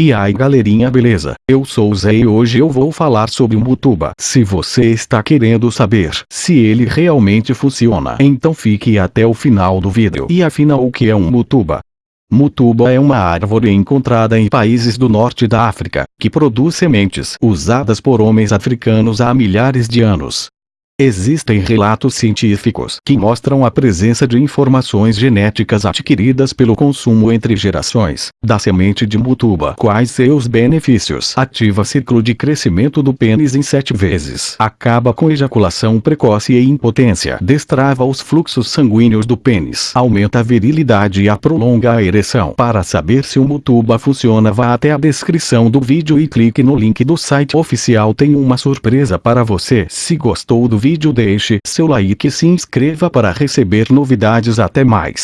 E aí galerinha beleza, eu sou o Zé e hoje eu vou falar sobre o Mutuba. Se você está querendo saber se ele realmente funciona, então fique até o final do vídeo. E afinal o que é um Mutuba? Mutuba é uma árvore encontrada em países do norte da África, que produz sementes usadas por homens africanos há milhares de anos. Existem relatos científicos que mostram a presença de informações genéticas adquiridas pelo consumo entre gerações da semente de mutuba. Quais seus benefícios? Ativa ciclo de crescimento do pênis em sete vezes. Acaba com ejaculação precoce e impotência. Destrava os fluxos sanguíneos do pênis. Aumenta a virilidade e a prolonga a ereção. Para saber se o mutuba funciona vá até a descrição do vídeo e clique no link do site oficial. Tem uma surpresa para você. Se gostou do vídeo vídeo deixe seu like e se inscreva para receber novidades até mais.